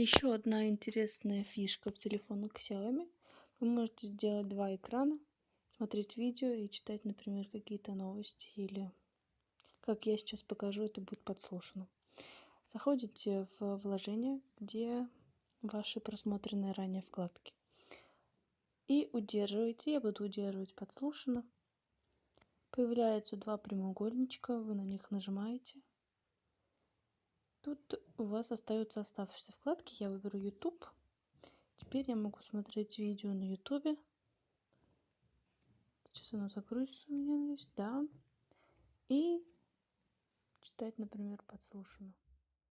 Еще одна интересная фишка в телефонах Xiaomi. Вы можете сделать два экрана, смотреть видео и читать, например, какие-то новости или, как я сейчас покажу, это будет подслушано. Заходите в вложение, где ваши просмотренные ранее вкладки. И удерживаете, я буду удерживать подслушано. Появляются два прямоугольничка, вы на них нажимаете. Тут у вас остаются оставшиеся вкладки. Я выберу YouTube. Теперь я могу смотреть видео на YouTube. Сейчас оно загрузится у меня, да. И читать, например, подслушано.